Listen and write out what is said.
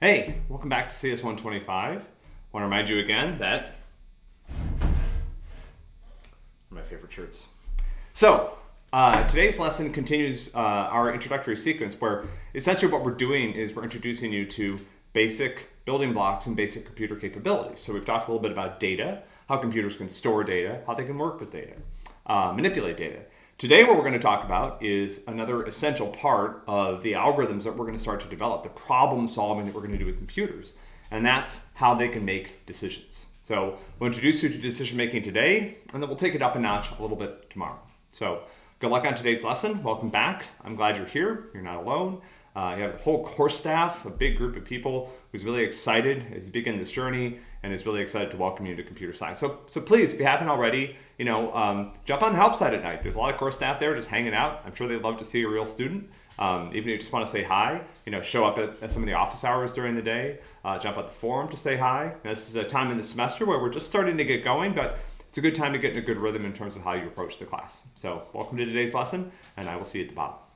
Hey, welcome back to CS125. I want to remind you again that my favorite shirts. So, uh, today's lesson continues uh, our introductory sequence where essentially what we're doing is we're introducing you to basic building blocks and basic computer capabilities. So we've talked a little bit about data, how computers can store data, how they can work with data, uh, manipulate data. Today what we're going to talk about is another essential part of the algorithms that we're going to start to develop, the problem solving that we're going to do with computers, and that's how they can make decisions. So we'll introduce you to decision making today, and then we'll take it up a notch a little bit tomorrow. So good luck on today's lesson. Welcome back. I'm glad you're here. You're not alone. Uh, you have the whole course staff, a big group of people who's really excited as you begin this journey and is really excited to welcome you to computer science. So, so please, if you haven't already, you know, um, jump on the help side at night. There's a lot of course staff there just hanging out. I'm sure they'd love to see a real student. Um, even if you just want to say hi, you know, show up at, at some of the office hours during the day, uh, jump at the forum to say hi. this is a time in the semester where we're just starting to get going, but it's a good time to get in a good rhythm in terms of how you approach the class. So welcome to today's lesson, and I will see you at the bottom.